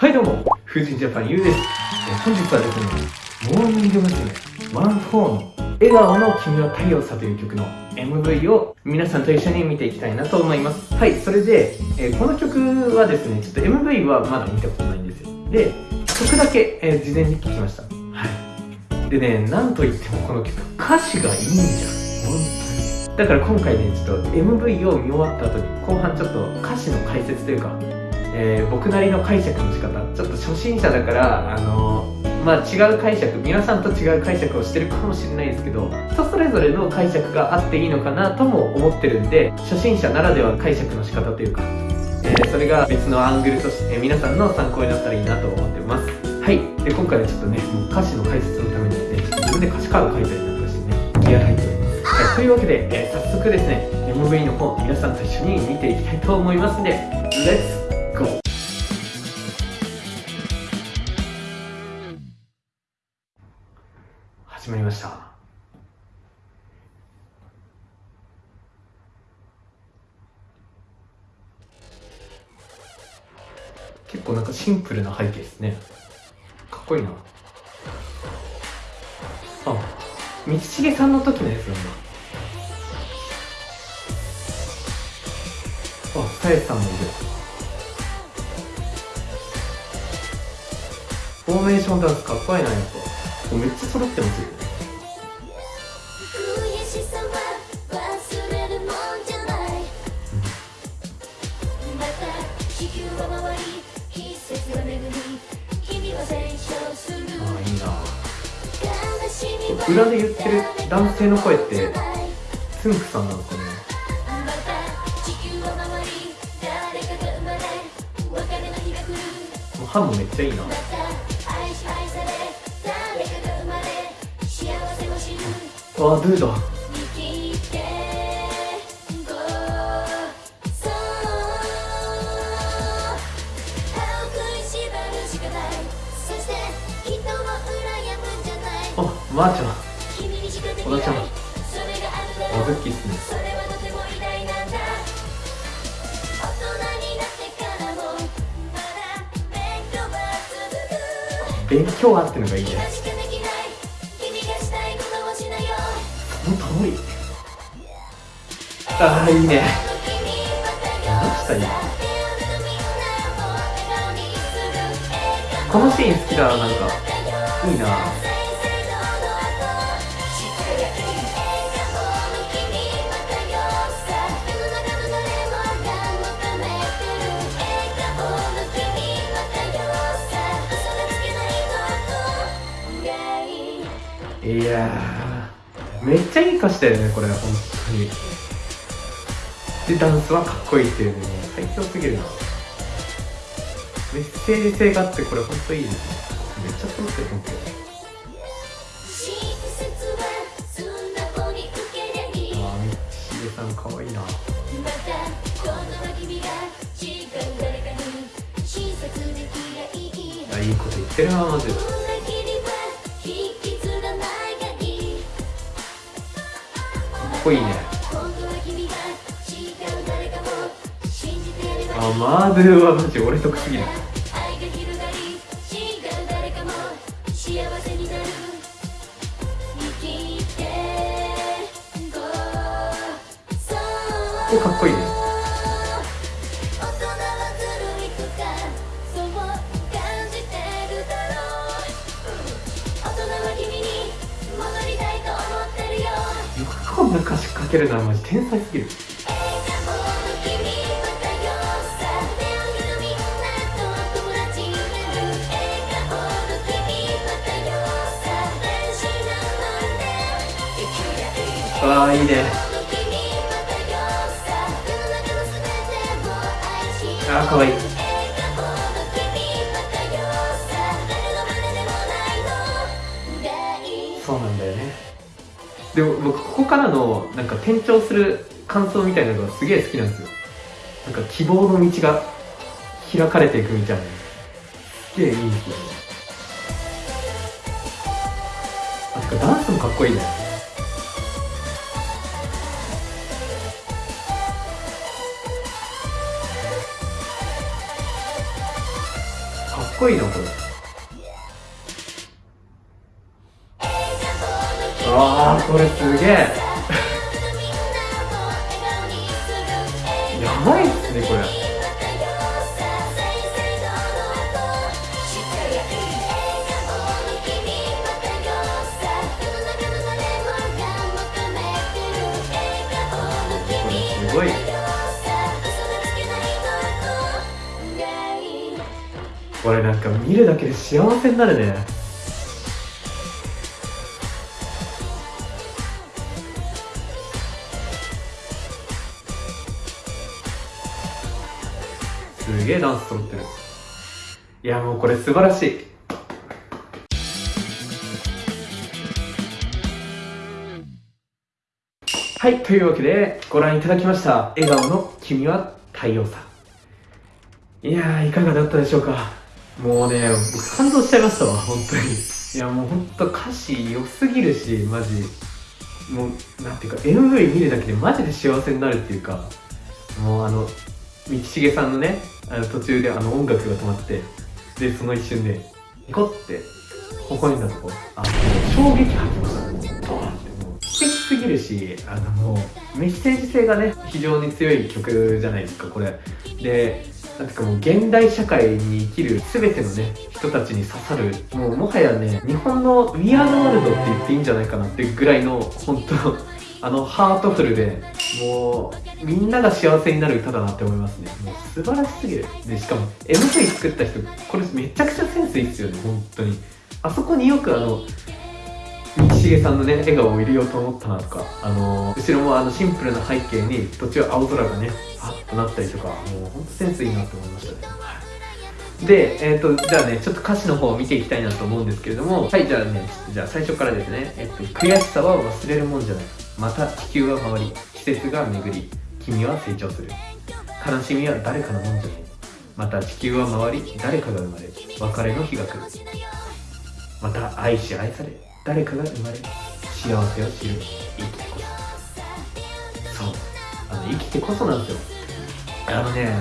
はいどうも、風神ジャパンゆうです。本日はですね、モーニング娘。ワンフォーの笑顔の君は太陽さという曲の MV を皆さんと一緒に見ていきたいなと思います。はい、それで、えー、この曲はですね、ちょっと MV はまだ見たことないんですよ。で、曲だけ、えー、事前に聞きました。はい。でね、なんといってもこの曲、歌詞がいいんじゃん。本当に。だから今回ね、ちょっと MV を見終わった後に、後半ちょっと歌詞の解説というか、えー、僕なりの解釈の仕方。ちょっと初心者だからあの、まあ違う解釈皆さんと違う解釈をしてるかもしれないですけど人それぞれの解釈があっていいのかなとも思ってるんで初心者ならでは解釈の仕方というか、えー、それが別のアングルとして、皆さんの参考になったらいいなと思ってます。はい。で今回はちょっとねもう歌詞の解説のためにですね自分で歌詞カード書いたりなんかしてね気合入っております、はい、というわけで、え早速ですね MV の方皆さんと一緒に見ていきたいと思いますんで Let's 始まました。結構なんかシンプルな背景ですね。かっこいいな。あ道重さんの時のやつな。んだあさえさんもいる。フォーメーションダンスかっこいいなやっぱ。めっちゃ揃ってますよ裏で言ってる男性の声ってつんくさんなんですかね。もう歯もめっちゃいいな。あドゥだまー、あ、ちゃん。小田ちゃん。おずっきっすね。勉強あってのがいいね。その通りああいいね。どうしたいこのシーン好きだなんか。いいないやめっちゃいい歌詞だよねこれ本当に。でダンスはかっこいいっていうね最強すぎるな。メッセージ性があってこれ本当いいですね。めっちゃ揃ってる。本当ああみちげさんかわいいな。あいいこと言ってるなマジでこいいね。あマーベルはマジ俺得すぎる。な歌詞書けるのはマジ天才すぎる。ああいいね。ああかわいい。で僕ここからのなんか転調する感想みたいなのがすげえ好きなんですよ。なんか希望の道が開かれていくみたいな。すげえいいんですよあてかダンスもかっこいいね。かっこいいなこれ。あーこれすげえ。やばいっすねこれ。これすごい。これなんか見るだけで幸せになるね。ダンス揃ってる。いやもうこれ素晴らしい。はいというわけでご覧いただきました笑顔の君は太陽さん。いやーいかがだったでしょうか。もうね僕感動しちゃいましたわ本当に。いやもう本当歌詞良すぎるしマジ。もうなんていうか MV 見るだけでマジで幸せになるっていうか。もうあの道重さんのねあの途中であの音楽が止まってでその一瞬でニコって微笑んだとこ。あもう衝撃吐きました。もうドーンって。もう素敵すぎるしあのもうメッセージ性がね非常に強い曲じゃないですかこれ。でなんかもう現代社会に生きる全てのね人たちに刺さるもうもはやね日本の We Are the World って言っていいんじゃないかなってぐらいの本当あのハートフルでもうみんなが幸せになる歌だなって思いますね。もう素晴らしすぎる。でしかも MV 作った人これめちゃくちゃセンスいいっすよね本当に。あそこによくあの道重さんのね笑顔を入れようと思ったなとかあの後ろもあのシンプルな背景に途中青空がねパッとなったりとかもうほんとセンスいいなと思いましたね。で、えっ、と、じゃあね、ちょっと歌詞の方を見ていきたいなと思うんですけれども、はい、じゃあね、じゃあ最初からですね、えっと、悔しさは忘れるもんじゃない。また地球は回り、季節が巡り、君は成長する。悲しみは誰かのもんじゃない。また地球は回り、誰かが生まれ、別れの日が来る。また愛し愛され、誰かが生まれ、幸せを知る。生きてこそ。そう。あの、生きてこそなんですよ。あのね、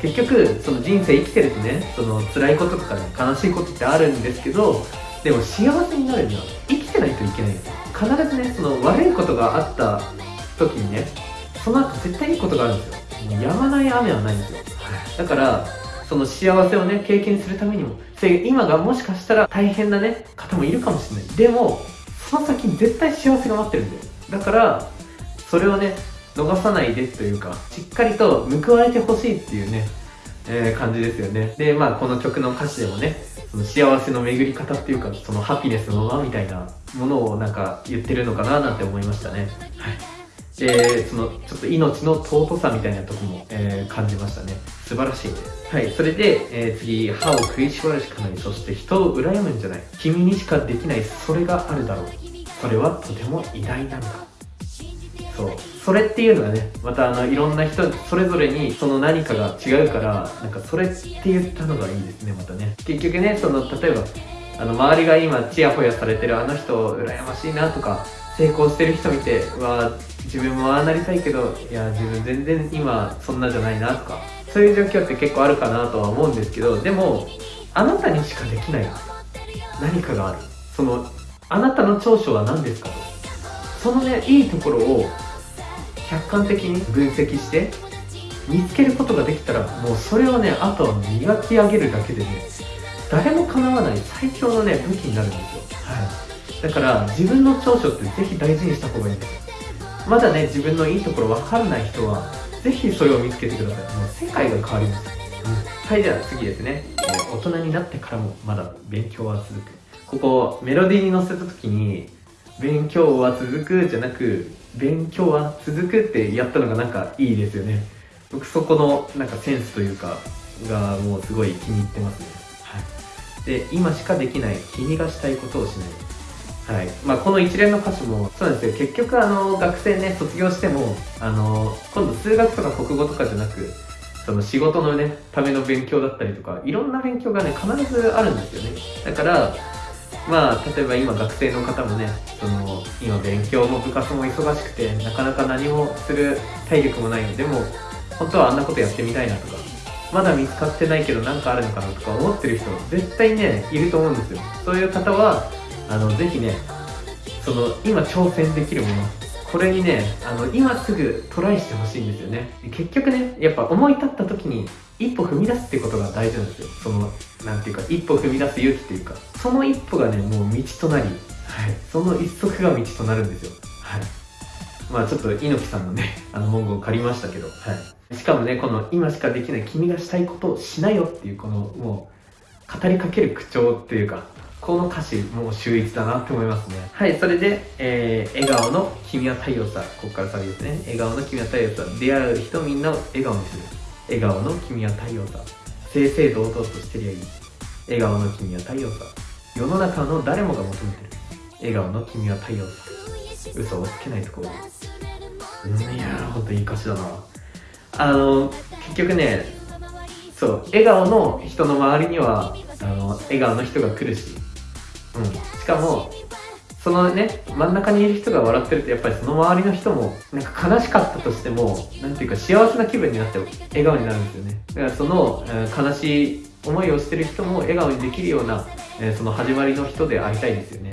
結局その人生生きてるとねその辛いこととかね悲しいことってあるんですけどでも幸せになるには生きてないといけない必ずねその悪いことがあった時にねその後絶対いいことがあるんですよ。もうやまない雨はないんですよ。だからその幸せをね経験するためにもそれ今がもしかしたら大変なね方もいるかもしれない。でもその先に絶対幸せが待ってるんだよ。だからそれをね逃さないでというかしっかりと報われてほしいっていうね、えー、感じですよね。でまあこの曲の歌詞でもねその幸せの巡り方っていうかそのハピネスの輪みたいなものをなんか言ってるのかななんて思いましたね。はい。でそのちょっと命の尊さみたいなとこも、えー、感じましたね。素晴らしいですはいそれで、えー、次歯を食いしばるしかない。そして人を羨むんじゃない。君にしかできないそれがあるだろう。それはとても偉大なんだそう。それっていうのがねまたあのいろんな人それぞれにその何かが違うからなんかそれって言ったのがいいですねまたね。結局ねその例えばあの周りが今チヤホヤされてるあの人羨ましいなとか成功してる人見ては自分もああなりたいけどいや自分全然今そんなじゃないなとかそういう状況って結構あるかなとは思うんですけどでもあなたにしかできない。何かがある。そのあなたの長所は何ですかと。そのねいいところを客観的に分析して見つけることができたらもうそれをねあとは磨き上げるだけでね誰も叶わない最強のね武器になるんですよ、はい、だから自分の長所ってぜひ大事にした方がいいんです。まだね自分のいいところ分からない人はぜひそれを見つけてください。もう世界が変わります、うん、はいでは次ですね、えー大人になってからもまだ勉強は続く。ここメロディーに乗せた時に勉強は続くじゃなく勉強は続くってやったのがなんかいいですよね。僕そこのなんかセンスというかがもうすごい気に入ってますね。はい。で今しかできない君がしたいことをしない。はい。まあ、この一連の歌詞もそうなんですよ結局あの学生ね卒業してもあの今度数学とか国語とかじゃなくその仕事のねための勉強だったりとかいろんな勉強がね必ずあるんですよね。だからまあ例えば今学生の方もねその今勉強も部活も忙しくてなかなか何もする体力もないのでも本当はあんなことやってみたいなとかまだ見つかってないけど何かあるのかなとか思ってる人絶対ねいると思うんですよ。そういう方はあのぜひねその今挑戦できるものこれにねあの今すぐトライしてほしいんですよね。結局ねやっぱ思い立った時に一歩踏み出すってことが大事なんですよ。そのなんていうか一歩踏み出す勇気っていうか。その一歩がねもう道となり、はい、その一足が道となるんですよ。はい。まあちょっと猪木さんのね あの文言を借りましたけど、はい、しかもねこの今しかできない君がしたいことをしなよっていうこのもう語りかける口調っていうかこの歌詞もう秀逸だなって思いますね。はいそれで、えー、笑顔の君は太陽さここからサビですね。笑顔の君は太陽さ出会う人みんなを笑顔にする。笑顔の君は太陽さ正々堂々としてりゃいい。笑顔の君は太陽さ世の中の誰もが求めてる。笑顔の君は太陽さ嘘をつけないところ。いやーほんといい歌詞だな。あの結局ねそう笑顔の人の周りにはあの笑顔の人が来るしうん、しかもそのね真ん中にいる人が笑ってるとやっぱりその周りの人もなんか悲しかったとしてもなんていうか幸せな気分になって笑顔になるんですよね。だからその、えー、悲しい思いをしてる人も笑顔にできるような、えー、その始まりの人でありたいですよね。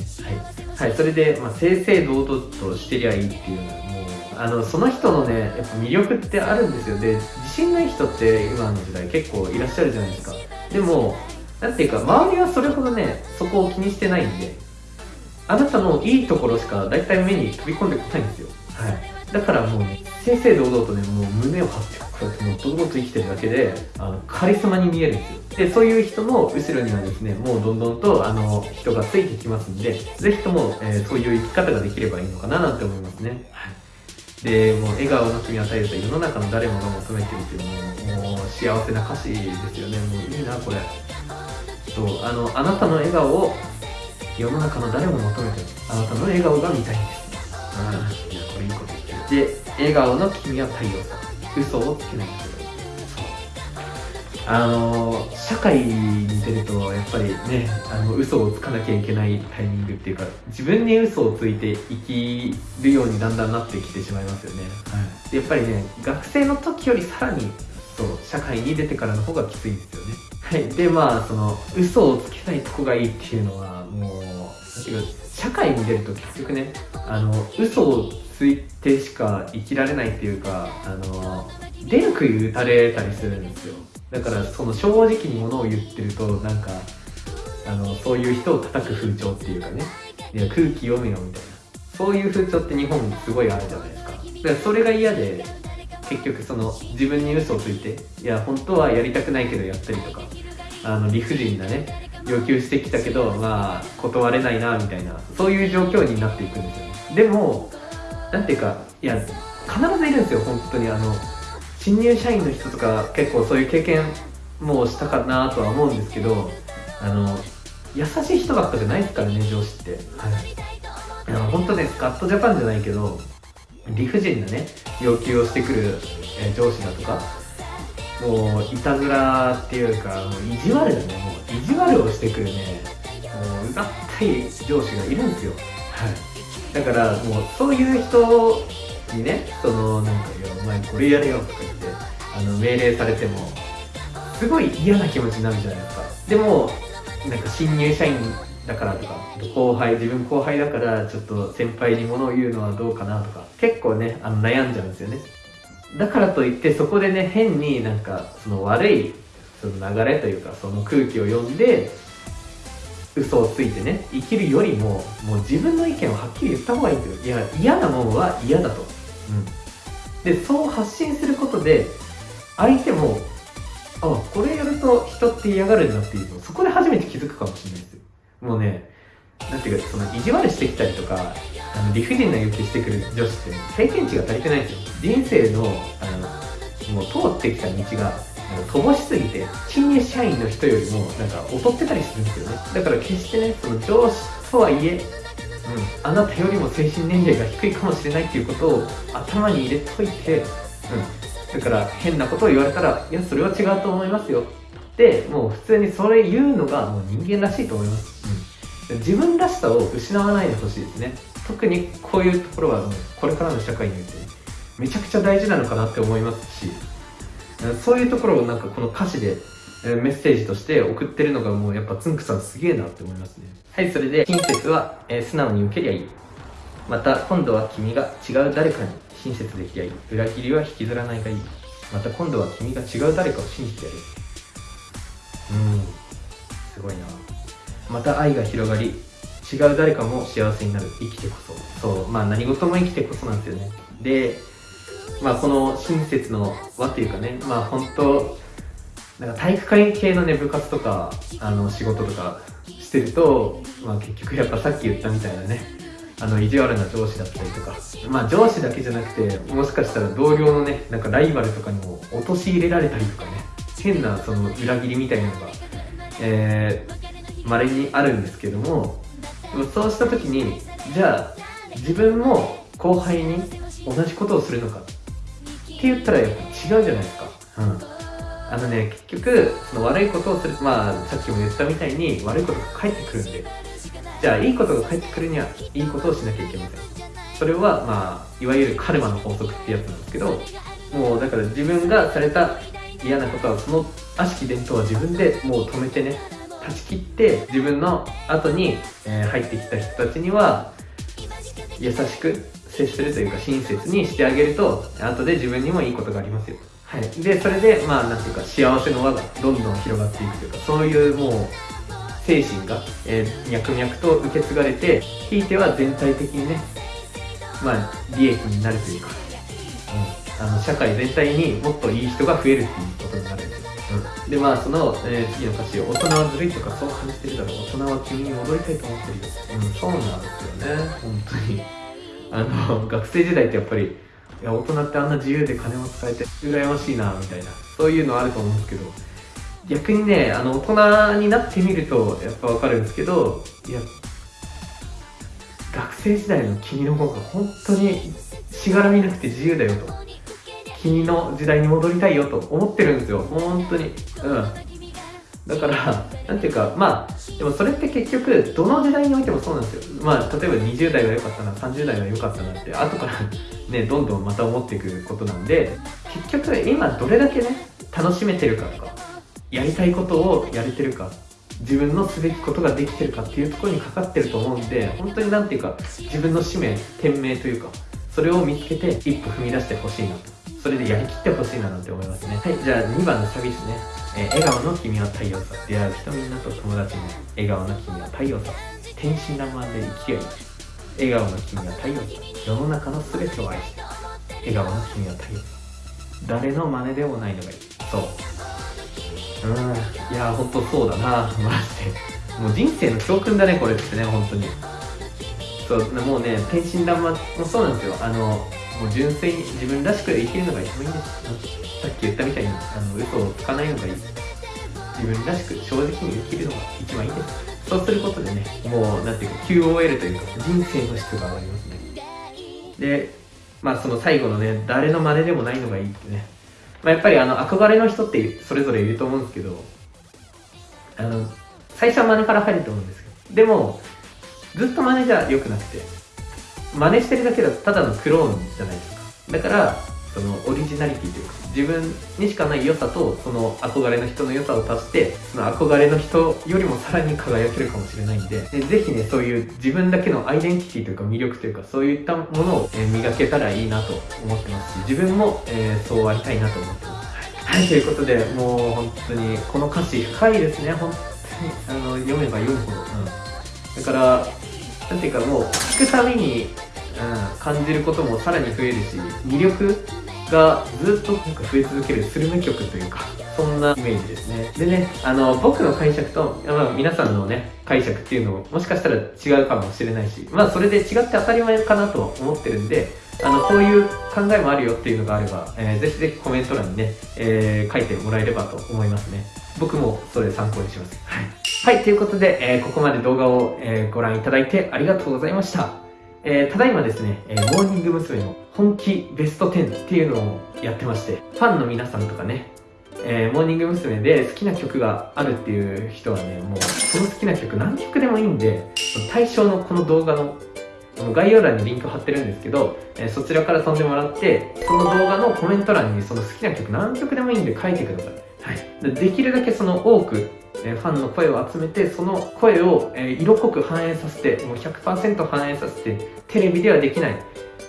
はい、はい、それで、まあ、正々堂々としてりゃいいっていうのはもうあのその人のねやっぱ魅力ってあるんですよ。で自信ない人って今の時代結構いらっしゃるじゃないですか。でもなんていうか周りはそれほどねそこを気にしてないんであなたのいいところしか大体目に飛び込んでこないんですよ。はい。だからもうね正々堂々とねもう胸を張ってこうやってもう堂々と生きてるだけであのカリスマに見えるんですよ。でそういう人の後ろにはですねもうどんどんとあの人がついてきますんでぜひとも、えー、そういう生き方ができればいいのかななんて思いますね。はい。でもう笑顔の君は絶えず世の中の誰もが求めてるっていうもうもう幸せな歌詞ですよね。もういいなこれそうあのあなたの笑顔を世の中の誰も求めてるあなたの笑顔が見たいんです。ああいやこれいいこと言ってる。で笑顔の君は太陽さ嘘をつけない。んですよあの社会に出るとやっぱりねあの嘘をつかなきゃいけないタイミングっていうか自分に嘘をついて生きるようにだんだんなってきてしまいますよね、はい、やっぱりね学生の時よりさらにそう社会に出てからの方がきついんですよね。はい。でまあその嘘をつけないとこがいいっていうのはもう社会に出ると結局ね。あの嘘をついてしか生きられないっていうかあの出る杭打たれたりするんですよ。だからその正直にものを言ってるとなんかあのそういう人を叩く風潮っていうかね。いや空気読めよみたいな。そういう風潮って日本すごいあるじゃないですか。だからそれが嫌で結局その自分に嘘をついていや本当はやりたくないけどやったりとかあの理不尽なね要求してきたけどまあ断れないなみたいなそういう状況になっていくんですよね。でもなんていうかいや必ずいるんですよ本当に。あの新入社員の人とか結構そういう経験もしたかなとは思うんですけどあの優しい人ばっかじゃないですからね上司って。はい。あの本当ねスカットジャパンじゃないけど理不尽なね要求をしてくる、え上司だとかもういたずらっていうかもう意地悪だねもう意地悪をしてくるねもううざったい上司がいるんですよ。はい。だからもうそういう人にねそのなんか「いやお前これやれよ」とか言ってあの命令されてもすごい嫌な気持ちになるじゃないですか。でもなんか新入社員だからとか後輩自分後輩だからちょっと先輩に物を言うのはどうかなとか結構ねあの悩んじゃうんですよね。だからといってそこでね変になんかその悪いその流れというかその空気を読んで嘘をついてね生きるよりももう自分の意見をはっきり言った方がいいんですよ。いや嫌なもんは嫌だと、うん、でそう発信することで相手もあこれやると人って嫌がるんだっていうのそこで初めて気づくかもしれないですもうねなんていうかその意地悪してきたりとかあの理不尽な要求してくる女子って経験値が足りてないんですよ。人生のあのもう通ってきた道が乏しすぎて新入社員の人よりもなんか劣ってたりするんですよね。だから決してねその上司とはいえ、うん、あなたよりも精神年齢が低いかもしれないっていうことを頭に入れといて、うん、だから変なことを言われたらいやそれは違うと思いますよ。ってもう普通にそれ言うのがもう人間らしいと思います、うん、自分らしさを失わないでほしいですね。特にこういうところはもうこれからの社会においてめちゃくちゃ大事なのかなって思いますしそういうところをなんかこの歌詞でメッセージとして送ってるのがもうやっぱつんくさんすげえなって思いますね。はいそれで親切は、えー、素直に受けりゃいい。また今度は君が違う誰かに親切できりゃいい。裏切りは引きずらないがいい。また今度は君が違う誰かを信じてやるうん。すごいな。また愛が広がり違う誰かも幸せになる。生きてこそ。そう。まあ何事も生きてこそなんですよね。でまあこの親切の輪っていうかね。まあ本当なんか体育会系のね部活とかあの仕事とかしてると、まあ、結局やっぱさっき言ったみたいなね。あの意地悪な上司だったりとか。まあ上司だけじゃなくてもしかしたら同僚のねなんかライバルとかにも陥れられたりとかね。変なその裏切りみたいなのがえー、稀にあるんですけどもでもそうした時にじゃあ自分も後輩に同じことをするのかって言ったらやっぱ違うじゃないですか。うんあのね、結局、その悪いことをする、まあ、さっきも言ったみたいに悪いことが返ってくるんで、じゃあ、いいことが返ってくるには、いいことをしなきゃいけません。それは、まあ、いわゆるカルマの法則ってやつなんですけど、もう、だから自分がされた嫌なことは、その悪しき伝統は自分でもう止めてね、断ち切って、自分の後に、え、入ってきた人たちには、優しく接するというか、親切にしてあげると、後で自分にもいいことがありますよと。はい、でそれでまあなんていうか幸せの輪がどんどん広がっていくというかそういうもう精神が、えー、脈々と受け継がれてひいては全体的にねまあ利益になるというか、あの社会全体にもっといい人が増えるっていうことになるんですよ、うん、でまあその、えー、次の歌詞大人はずるいとかそう感じてるだろう。大人は君に戻りたいと思ってるよ、うん、そうなんですよね。本当に。あの学生時代ってやっぱりいや大人ってあんな自由で金も使えて羨ましいなみたいな。そういうのあると思うんですけど逆にねあの大人になってみるとやっぱ分かるんですけどいや学生時代の君の方が本当にしがらみなくて自由だよと。君の時代に戻りたいよと思ってるんですよ本当にうんだから、なんていうか、まあ、でもそれって結局、どの時代においてもそうなんですよ。まあ、例えば20代が良かったな、30代が良かったなって、後からね、どんどんまた思っていくことなんで、結局、今どれだけね、楽しめてるかとか、やりたいことをやれてるか、自分のすべきことができてるかっていうところにかかってると思うんで、本当になんていうか、自分の使命、天命というか、それを見つけて一歩踏み出してほしいなと。それでやりきってほしいななんて思いますね。はい、じゃあ2番のサビですね。えー、笑顔の君は太陽さ。出会う人みんなと友達に。笑顔の君は太陽さ。天真爛漫で生きりゃいい。笑顔の君は太陽さ。世の中の全てを愛して。笑顔の君は太陽さ。誰の真似でもないのがいい。そう。うん、いや、ほんとそうだな、マジで。もう人生の教訓だね、これってね、本当に。そう、もうね、天真爛漫もそうなんですよ。あの、もう純粋に自分らしく生きるのが一番いいんですさっき言ったみたいにあの嘘をつかないのがいい自分らしく正直に生きるのが一番いいですそうすることでねもうなんていうか QOL というか人生の質が上がりますね。でまあその最後のね誰の真似でもないのがいいってね。まあ、やっぱりあの憧れの人ってそれぞれいると思うんですけどあの最初は真似から入ると思うんですよでもずっと真似じゃ良くなくて真似してるだけだとただのクローンじゃないですか。だからそのオリジナリティというか自分にしかない良さとその憧れの人の良さを足してその憧れの人よりもさらに輝けるかもしれないんででぜひねそういう自分だけのアイデンティティというか魅力というかそういったものを、え磨けたらいいなと思ってますし自分も、えー、そうありたいなと思ってます。はい、ということでもう本当にこの歌詞深いですね。本当にあの読めば読むほど、うん、だからなんていうかもう聞くたびにうん、感じることもさらに増えるし魅力がずっとなんか増え続けるスルメ曲というかそんなイメージですね。でねあの僕の解釈と、まあ、皆さんのね解釈っていうのももしかしたら違うかもしれないしまあそれで違って当たり前かなと思ってるんであのこういう考えもあるよっていうのがあれば、えー、ぜひぜひコメント欄にね、えー、書いてもらえればと思いますね僕もそれ参考にしますはい、はい、ということで、えー、ここまで動画を、えご覧いただいてありがとうございましたえー、ただいまですね、えー、モーニング娘。の本気ベスト10っていうのをやってまして、ファンの皆さんとかね、えー、モーニング娘。で好きな曲があるっていう人はね、もうその好きな曲何曲でもいいんで、対象のこの動画の概要欄にリンク貼ってるんですけど、えそちらから飛んでもらってその動画のコメント欄にその好きな曲何曲でもいいんで書いてください、はい、できるだけその多くえファンの声を集めてその声を、え色濃く反映させてもう100%反映させてテレビではできない、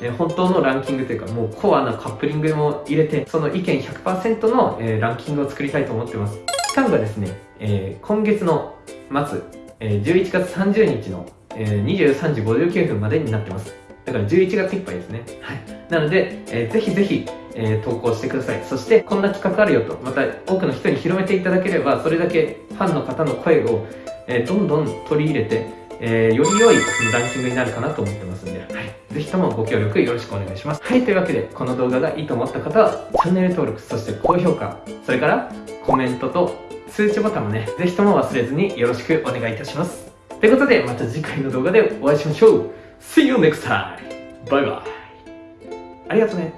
え本当のランキングというかもうコアなカップリングも入れてその意見100%の、えランキングを作りたいと思ってます。期間がですね、え今月の末、え11月30日の、え23時59分までになってますだから11月いっぱいですね。はい。なので、えー、ぜひぜひ、えー、投稿してください。そして、こんな企画あるよと、また多くの人に広めていただければ、それだけファンの方の声を、えー、どんどん取り入れて、えー、より良いランキングになるかなと思ってますんで、はい。ぜひともご協力よろしくお願いします。はい、というわけで、この動画がいいと思った方は、チャンネル登録、そして高評価、それからコメントと通知ボタンもね、ぜひとも忘れずによろしくお願いいたします。ということで、また次回の動画でお会いしましょう !See you next time! バイバイありがとね